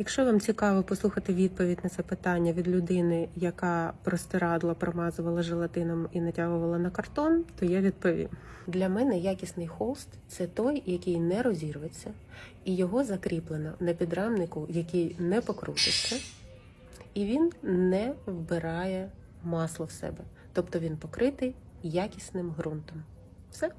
Якщо вам цікаво послухати відповідь на це питання від людини, яка простирадла, промазувала желатином і натягувала на картон, то я відповім. Для мене якісний холст це той, який не розірветься, і його закріплено на підрамнику, який не покрутиться, і він не вбирає масло в себе. Тобто він покритий якісним ґрунтом. Все.